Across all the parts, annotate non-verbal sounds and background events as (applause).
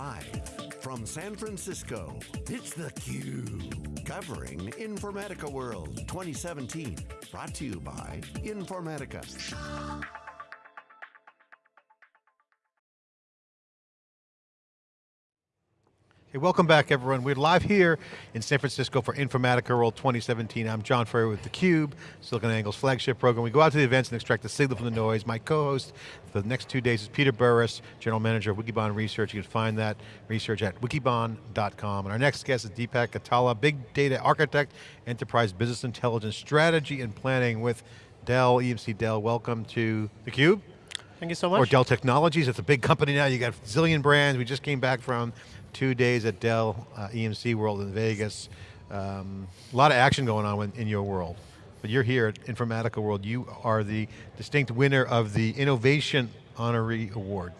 Live from San Francisco, it's theCUBE. Covering Informatica World 2017. Brought to you by Informatica. Hey, welcome back everyone. We're live here in San Francisco for Informatica World 2017. I'm John Furrier with theCUBE, SiliconANGLE's flagship program. We go out to the events and extract the signal from the noise. My co-host for the next two days is Peter Burris, General Manager of Wikibon Research. You can find that research at wikibon.com. And our next guest is Deepak Katala, Big Data Architect, Enterprise Business Intelligence Strategy and Planning with Dell, EMC Dell. Welcome to theCUBE. Thank you so much. Or Dell Technologies, it's a big company now. You got a zillion brands. We just came back from two days at Dell uh, EMC World in Vegas. Um, a lot of action going on in, in your world. But you're here at Informatica World. You are the distinct winner of the Innovation Honoree Award.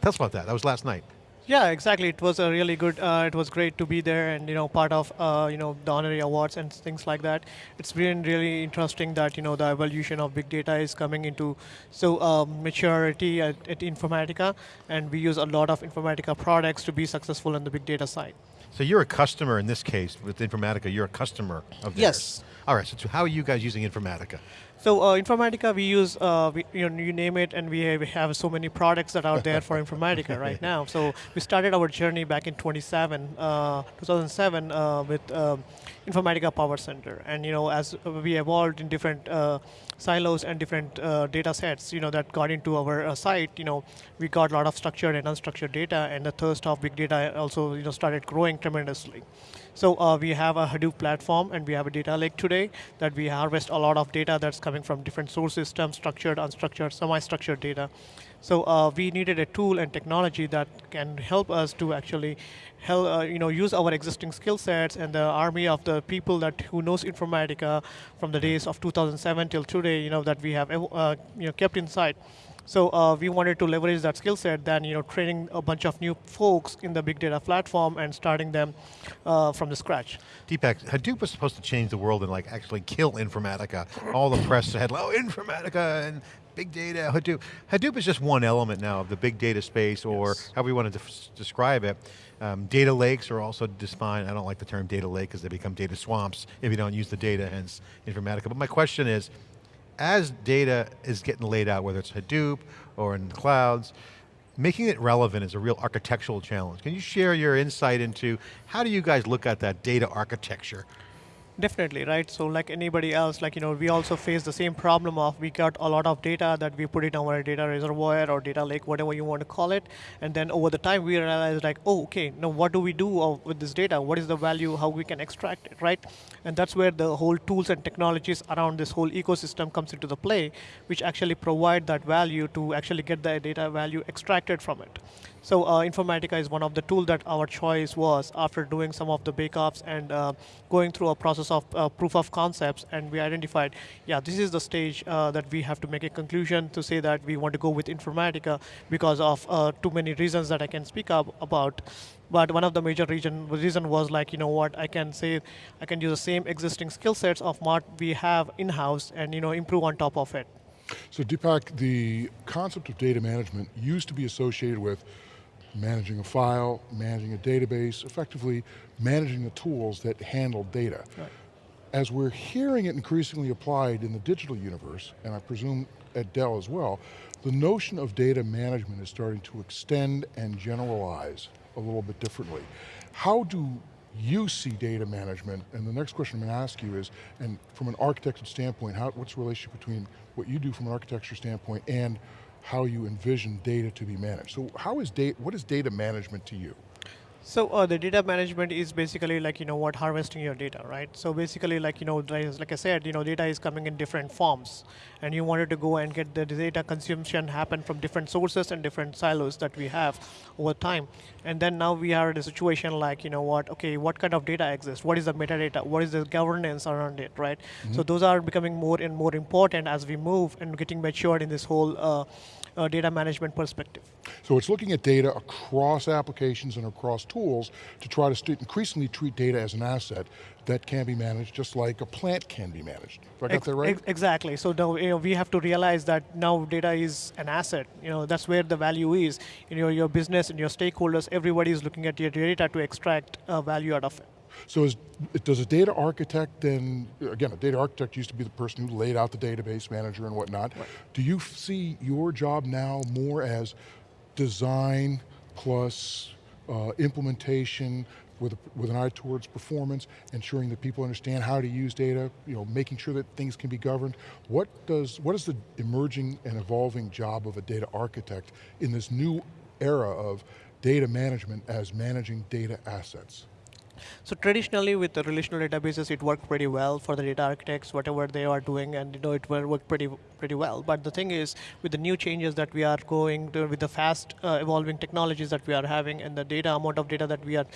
Tell us about that. That was last night. Yeah, exactly. It was a really good. Uh, it was great to be there and you know part of uh, you know the honorary awards and things like that. It's been really interesting that you know the evolution of big data is coming into so um, maturity at, at Informatica, and we use a lot of Informatica products to be successful on the big data side. So you're a customer in this case with Informatica. You're a customer of theirs. Yes. All right. So how are you guys using Informatica? So uh, Informatica, we use, uh, we, you know, you name it, and we have, we have, so many products that are out there for (laughs) Informatica right (laughs) now. So we started our journey back in 27, uh, 2007 uh, with um, Informatica Power Center. And you know, as we evolved in different uh, silos and different uh, data sets, you know, that got into our site, you know, we got a lot of structured and unstructured data, and the thirst of big data also, you know, started growing tremendously. So uh, we have a Hadoop platform and we have a data lake today that we harvest a lot of data that's coming from different source systems, structured, unstructured, semi-structured data. So uh, we needed a tool and technology that can help us to actually help, uh, you know, use our existing skill sets and the army of the people that who knows Informatica from the days of 2007 till today, you know, that we have uh, you know, kept inside. So uh, we wanted to leverage that skill set, then you know, training a bunch of new folks in the big data platform and starting them uh, from the scratch. Deepak, Hadoop was supposed to change the world and like actually kill Informatica. All the press had, oh, Informatica and big data, Hadoop. Hadoop is just one element now of the big data space or yes. how we want to describe it. Um, data lakes are also defined, I don't like the term data lake because they become data swamps if you don't use the data, hence Informatica. But my question is, as data is getting laid out, whether it's Hadoop or in the clouds, making it relevant is a real architectural challenge. Can you share your insight into how do you guys look at that data architecture Definitely, right? So like anybody else, like, you know, we also face the same problem of we got a lot of data that we put in our data reservoir or data lake, whatever you want to call it. And then over the time we realize like, oh, okay, now what do we do with this data? What is the value, how we can extract it, right? And that's where the whole tools and technologies around this whole ecosystem comes into the play, which actually provide that value to actually get the data value extracted from it. So uh, Informatica is one of the tools that our choice was after doing some of the bake-offs and uh, going through a process of uh, proof of concepts and we identified, yeah, this is the stage uh, that we have to make a conclusion to say that we want to go with Informatica because of uh, too many reasons that I can speak up about. But one of the major reason, reason was like, you know what, I can say, I can use the same existing skill sets of what we have in-house and you know improve on top of it. So Deepak, the concept of data management used to be associated with managing a file, managing a database, effectively managing the tools that handle data. Right. As we're hearing it increasingly applied in the digital universe, and I presume at Dell as well, the notion of data management is starting to extend and generalize a little bit differently. How do you see data management? And the next question I'm going to ask you is, and from an architecture standpoint, how, what's the relationship between what you do from an architecture standpoint and how you envision data to be managed. So how is data, what is data management to you? So uh, the data management is basically like, you know what, harvesting your data, right? So basically like, you know, like I said, you know, data is coming in different forms and you wanted to go and get the data consumption happen from different sources and different silos that we have over time. And then now we are in a situation like, you know what, okay, what kind of data exists? What is the metadata? What is the governance around it, right? Mm -hmm. So those are becoming more and more important as we move and getting matured in this whole uh, uh, data management perspective. So it's looking at data across applications and across tools to try to increasingly treat data as an asset that can be managed just like a plant can be managed. Have I got Ex- that right? ex- exactly. So now you know, we have to realize that now data is an asset. You know that's where the value is. In your your business and your stakeholders, everybody is looking at your data to extract uh, value out of it. So is, does a data architect then, again, a data architect used to be the person who laid out the database manager and whatnot. Do you see your job now more as design plus uh, implementation with, with an eye towards performance, ensuring that people understand how to use data, you know, making sure that things can be governed. What does, what is the emerging and evolving job of a data architect in this new era of data management as managing data assets? So traditionally, with the relational databases, it worked pretty well for the data architects, whatever they are doing, and you know it worked pretty pretty well. But the thing is, with the new changes that we are going to, with the fast uh, evolving technologies that we are having, and the data amount of data that we are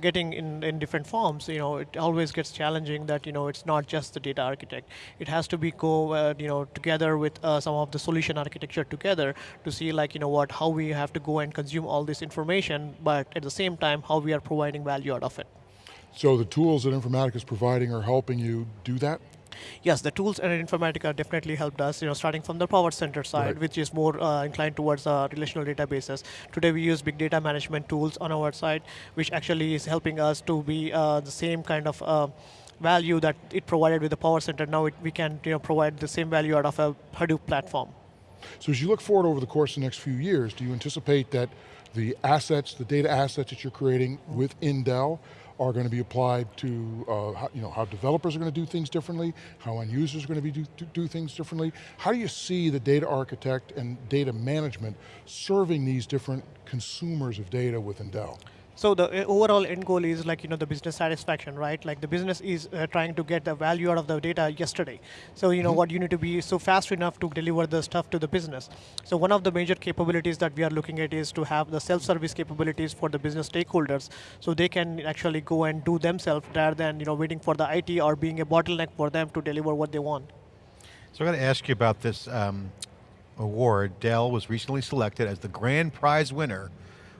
getting in, in different forms, you know, it always gets challenging that you know it's not just the data architect. It has to be go uh, you know together with uh, some of the solution architecture together to see like you know what how we have to go and consume all this information, but at the same time how we are providing value out of it. So the tools that Informatica is providing are helping you do that? Yes, the tools and Informatica definitely helped us, you know, starting from the Power Center side, Right. which is more uh, inclined towards uh, relational databases. Today we use big data management tools on our side, which actually is helping us to be uh, the same kind of uh, value that it provided with the Power Center. Now it, we can you know, provide the same value out of a Hadoop platform. So as you look forward over the course of the next few years, do you anticipate that the assets, the data assets that you're creating within Dell are going to be applied to uh, how, you know, how developers are going to do things differently, how end users are going to be do, do, do things differently? How do you see the data architect and data management serving these different consumers of data within Dell? So the uh, overall end goal is like you know the business satisfaction, right? Like the business is uh, trying to get the value out of the data yesterday. So you know what you need to be so fast enough to deliver the stuff to the business. So one of the major capabilities that we are looking at is to have the self-service capabilities for the business stakeholders, so they can actually go and do themselves rather than you know waiting for the IT or being a bottleneck for them to deliver what they want. So I got to ask you about this um, award. Dell was recently selected as the grand prize winner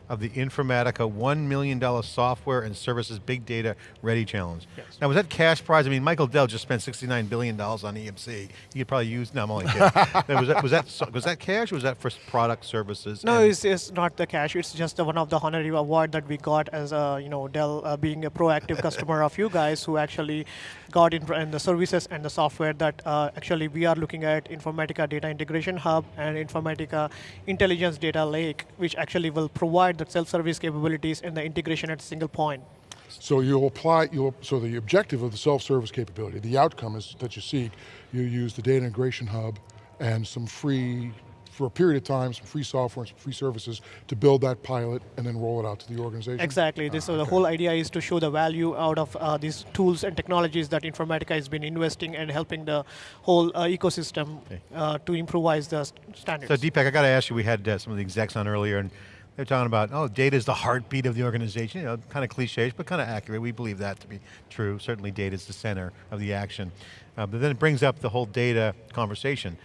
of the Informatica $1 million Software and Services Big Data Ready Challenge. Yes. Now was that cash prize? I mean, Michael Dell just spent $69 billion on EMC. He could probably use, no I'm only kidding. (laughs) Was, that, was, that, was that cash or was that for product services? No, it's, it's not the cash. It's just the one of the honorary award that we got as a you know Dell uh, being a proactive customer of you guys who actually got in, in the services and the software that uh, actually we are looking at Informatica Data Integration Hub and Informatica Intelligence Data Lake, which actually will provide the self-service capabilities and the integration at a single point. So you'll apply, you'll, so the objective of the self-service capability, the outcome is that you seek, you use the data integration hub and some free, for a period of time, some free software and some free services to build that pilot and then roll it out to the organization? Exactly. This, so the whole idea is to show the value out of uh, these tools and technologies that Informatica has been investing and helping the whole uh, ecosystem uh, to improvise the st- standards. So Deepak, I got to ask you, we had uh, some of the execs on earlier and they're talking about, oh, data is the heartbeat of the organization, you know, kind of cliches, but kind of accurate. We believe that to be true. Certainly data is the center of the action. Uh, but then it brings up the whole data conversation.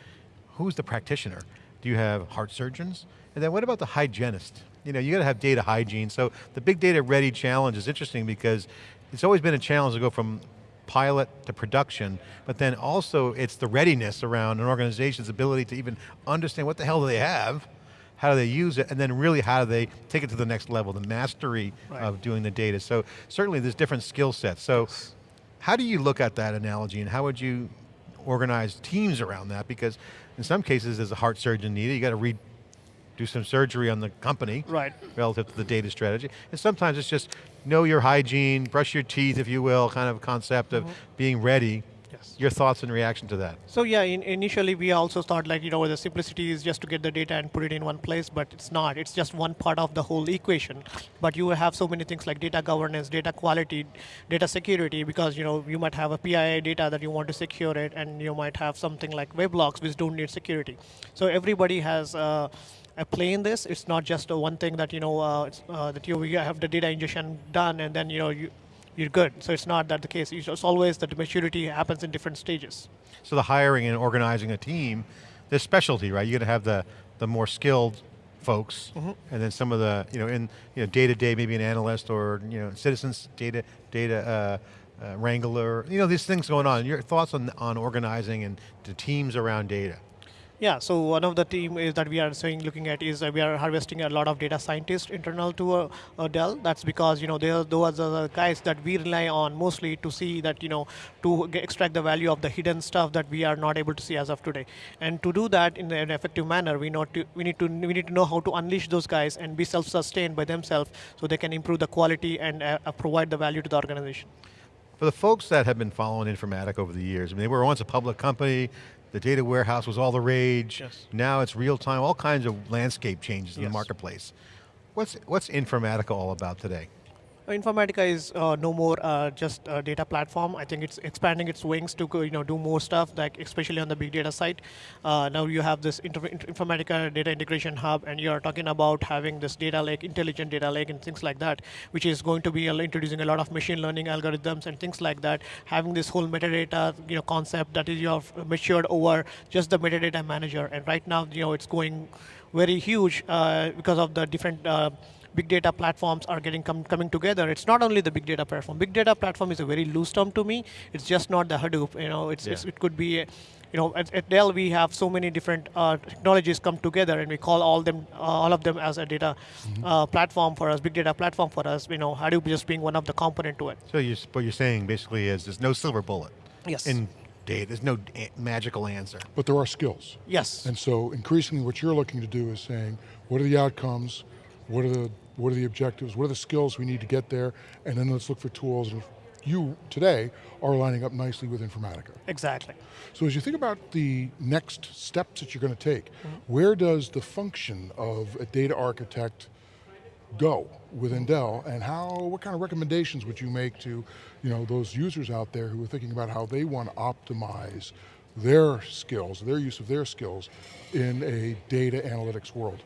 Who's the practitioner? Do you have heart surgeons? And then what about the hygienist? You know, you got to have data hygiene. So the big data ready challenge is interesting because it's always been a challenge to go from pilot to production, but then also it's the readiness around an organization's ability to even understand what the hell do they have, how do they use it, and then really how do they take it to the next level, the mastery Right. of doing the data. So certainly there's different skill sets. So how do you look at that analogy and how would you organize teams around that? Because in some cases there's a heart surgeon needed, you got to re do some surgery on the company Right. relative to the data strategy. And sometimes it's just know your hygiene, brush your teeth, if you will, kind of concept of mm-hmm. being ready. Yes. Your thoughts in reaction to that? So yeah, in, initially we also thought like you know the simplicity is just to get the data and put it in one place, but it's not. It's just one part of the whole equation. But you have so many things like data governance, data quality, data security, because you know you might have a PII data that you want to secure it, and you might have something like weblogs which don't need security. So everybody has. Uh, a play in this. It's not just one thing that you know uh, it's, uh, that you, you have the data ingestion done and then you know you you're good. So it's not that the case. It's always that the maturity happens in different stages. So the hiring and organizing a team, there's specialty, right? You're going to have the, the more skilled folks, Mm-hmm. and then some of the, you know, in, you know, day to day, maybe an analyst or, you know, citizens data, data uh, uh, wrangler, you know, these things going on. Your thoughts on, on organizing and the teams around data? Yeah, so one of the team is that we are saying looking at is we are harvesting a lot of data scientists internal to uh, uh, Dell. That's because you know they are those are the guys that we rely on mostly to see that you know to get, extract the value of the hidden stuff that we are not able to see as of today. And to do that in an effective manner, we know to, we need to we need to know how to unleash those guys and be self-sustained by themselves, so they can improve the quality and uh, uh, provide the value to the organization. For the folks that have been following Informatica over the years, I mean, they were once a public company, the data warehouse was all the rage, Yes. now it's real time, all kinds of landscape changes in the marketplace. What's, what's Informatica all about today? Informatica is uh, no more uh, just a data platform. I think it's expanding its wings to you know do more stuff, like especially on the big data side. Uh, now you have this Informatica data integration hub, and you are talking about having this data lake, intelligent data lake, and things like that, which is going to be uh, introducing a lot of machine learning algorithms and things like that. Having this whole metadata, you know, concept that is you matured over just the metadata manager, and right now, you know, it's going very huge uh, because of the different. Big data platforms are getting com- coming together. It's not only the big data platform. Big data platform is a very loose term to me. It's just not the Hadoop. You know, it's, it's it could be. You know, at, at Dell we have so many different uh, technologies come together, and we call all them, uh, all of them as a data uh, platform for us, big data platform for us. You know, Hadoop just being one of the component to it. So you, what you're saying basically is there's no silver bullet Yes. in data, there's no magical answer. But there are skills. yes. And so increasingly what you're looking to do is saying, what are the outcomes? What are the, what are the objectives? What are the skills we need to get there? And then let's look for tools. And you, today, are lining up nicely with Informatica. exactly. So as you think about the next steps that you're going to take, mm-hmm. where does the function of a data architect go within Dell, and how? What kind of recommendations would you make to, you know, those users out there who are thinking about how they want to optimize their skills, their use of their skills, in a data analytics world?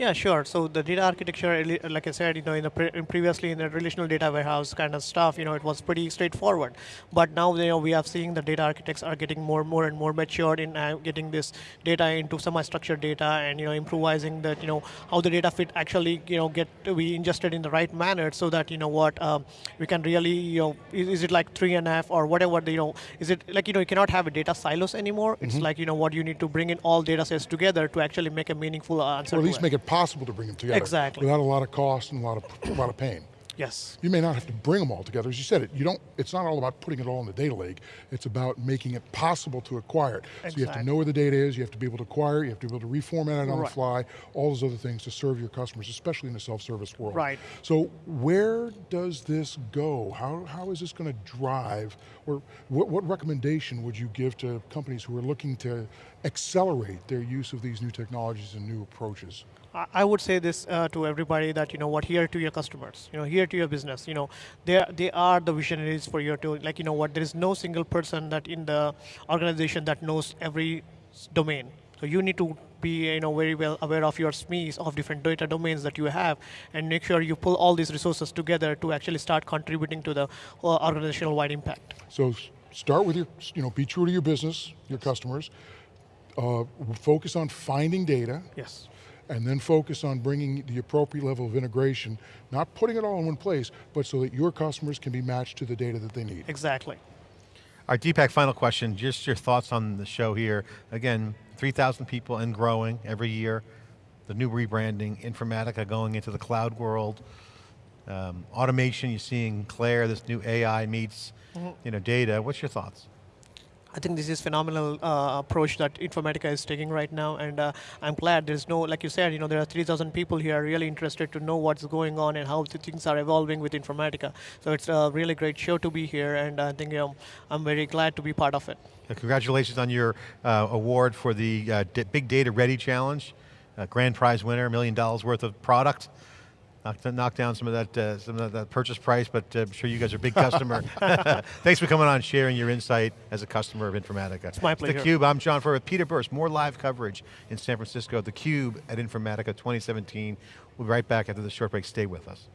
Yeah, sure. So the data architecture, like I said, you know, in the pre- previously in the relational data warehouse kind of stuff, you know, it was pretty straightforward. But now, you know, we are seeing the data architects are getting more, more and more matured in uh, getting this data into semi-structured data, and you know, improvising that, you know, how the data fit actually, you know, get to be ingested in the right manner, so that you know what um, we can really, you know, is, is it like three and a half or whatever? You know, is it like you know, you cannot have a data silos anymore. It's like you know what you need to bring in all data sets together to actually make a meaningful answer. Or at least it. make it possible to bring them together Exactly. without a lot of cost and a lot of a lot of pain. Yes. You may not have to bring them all together. As you said, it you don't. It's not all about putting it all in the data lake. It's about making it possible to acquire it. Exactly. So you have to know where the data is. You have to be able to acquire it. You have to be able to reformat it on the fly. All those other things to serve your customers, especially in the self-service world. Right. So where does this go? How how is this going to drive? Or what, what recommendation would you give to companies who are looking to accelerate their use of these new technologies and new approaches? I would say this uh, to everybody that you know what here to your customers, you know here to your business, you know they are- they are the visionaries for your to like you know what there is no single person that in the organization that knows every domain. So you need to be you know very well aware of your SMEs of different data domains that you have, and make sure you pull all these resources together to actually start contributing to the uh, organizational wide impact. So start with your, you know, be true to your business, your customers. Uh, focus on finding data, Yes. And then focus on bringing the appropriate level of integration, not putting it all in one place, but so that your customers can be matched to the data that they need. Exactly. All right, Deepak, final question, just your thoughts on the show here. Again, 3,000 people and growing every year, the new rebranding, Informatica going into the cloud world, um, automation, you're seeing CLAIRE, this new AI meets you know, data. What's your thoughts? I think this is phenomenal uh, approach that Informatica is taking right now, and uh, I'm glad there's no, like you said, you know, there are 3,000 people here really interested to know what's going on and how things are evolving with Informatica. So it's a really great show to be here, and I think um, I'm very glad to be part of it. Uh, Congratulations on your uh, award for the uh, Big Data Ready Challenge. Grand prize winner, a million dollars worth of product. Knock, knock down some of that uh, some of that purchase price, but uh, I'm sure you guys are a big customer. (laughs) (laughs) Thanks for coming on, sharing your insight as a customer of Informatica. It's my pleasure. theCUBE, I'm John Furrier with Peter Burris. More live coverage in San Francisco, theCUBE at Informatica 2017. We'll be right back after this short break. Stay with us.